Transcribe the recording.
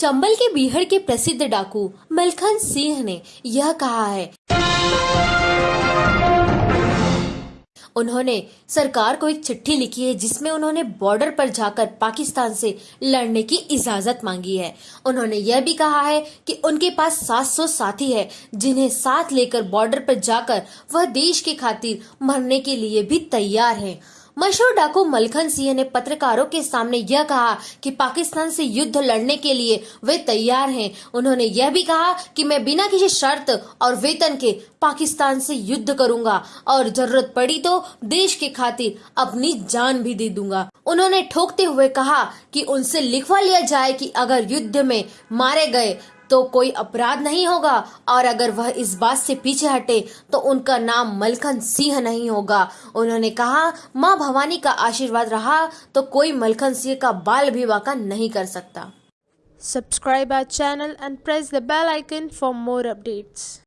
चंबल के बीहड़ के प्रसिद्ध डाकू मलखन सिंह ने यह कहा है। उन्होंने सरकार को एक चिट्ठी लिखी है जिसमें उन्होंने बॉर्डर पर जाकर पाकिस्तान से लड़ने की इजाज़त मांगी है। उन्होंने यह भी कहा है कि उनके पास 700 साथी है, जिन्हें साथ लेकर बॉर्डर पर जाकर वह देश के खातिर मरने के लिए भी तैयार हैं। मशहूर डाकू मलखन सिंह ने पत्रकारों के सामने यह कहा कि पाकिस्तान से युद्ध लड़ने के लिए वे तैयार हैं। उन्होंने यह भी कहा कि मैं बिना किसी शर्त और वेतन के पाकिस्तान से युद्ध करूँगा और ज़रूरत पड़ी तो देश के खातिर अपनी जान भी दे दूँगा। उन्होंने ठोकते हुए कहा कि उनसे लिखवा लिया जाए कि अगर युद्ध में मारे गए तो कोई अपराध नहीं होगा, और अगर वह इस बात से पीछे हटे तो उनका नाम मलखन सिंह नहीं होगा उन्होंने कहा, माँ भवानी का आशीर्वाद रहा तो कोई मलखन सिंह का बाल भी वाका नहीं कर सकता Subscribe our channel and press the bell icon for more updates.